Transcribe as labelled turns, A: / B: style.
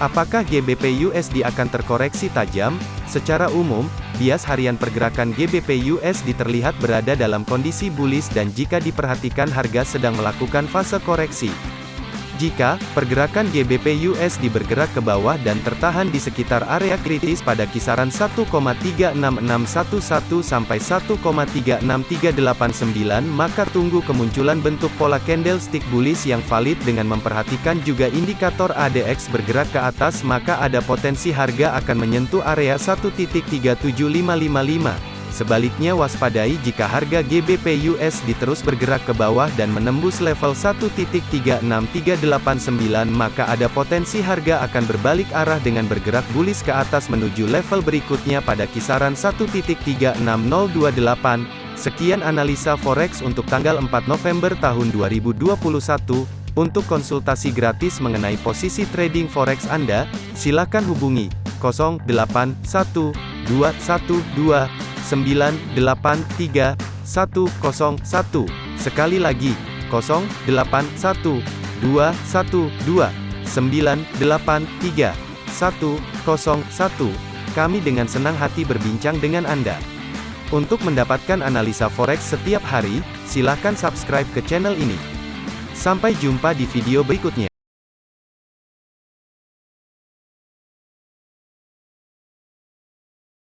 A: Apakah GBP USD akan terkoreksi tajam? Secara umum, bias harian pergerakan GBP USD terlihat berada dalam kondisi bullish dan jika diperhatikan harga sedang melakukan fase koreksi. Jika pergerakan GBP USD bergerak ke bawah dan tertahan di sekitar area kritis pada kisaran 1,36611 sampai 1,36389 maka tunggu kemunculan bentuk pola candlestick bullish yang valid dengan memperhatikan juga indikator ADX bergerak ke atas maka ada potensi harga akan menyentuh area 1.37555. Sebaliknya waspadai jika harga GBP USD terus bergerak ke bawah dan menembus level 1.36389 maka ada potensi harga akan berbalik arah dengan bergerak bullish ke atas menuju level berikutnya pada kisaran 1.36028. Sekian analisa forex untuk tanggal 4 November tahun 2021. Untuk konsultasi gratis mengenai posisi trading forex Anda, silakan hubungi 081212 983 101. Sekali lagi, 081212 983 101. Kami dengan senang hati berbincang dengan Anda. Untuk mendapatkan analisa forex setiap hari, silakan subscribe ke channel ini. Sampai jumpa di video berikutnya.